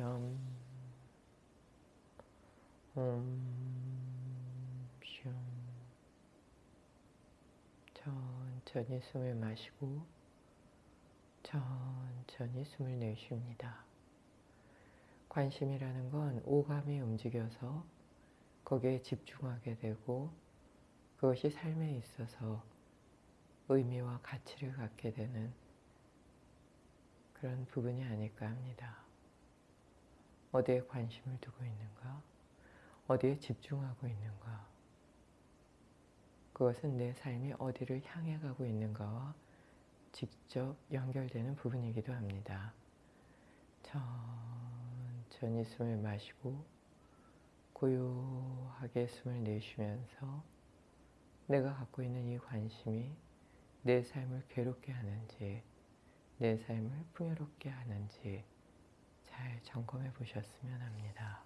옴, 옴, 숑. 천천히 숨을 마시고 천천히 숨을 내쉽니다. 관심이라는 건 오감이 움직여서 거기에 집중하게 되고 그것이 삶에 있어서 의미와 가치를 갖게 되는 그런 부분이 아닐까 합니다. 어디에 관심을 두고 있는가? 어디에 집중하고 있는가? 그것은 내 삶이 어디를 향해 가고 있는가와 직접 연결되는 부분이기도 합니다. 천천히 숨을 마시고 고요하게 숨을 내쉬면서 내가 갖고 있는 이 관심이 내 삶을 괴롭게 하는지 내 삶을 풍요롭게 하는지 잘 점검해 보셨으면 합니다.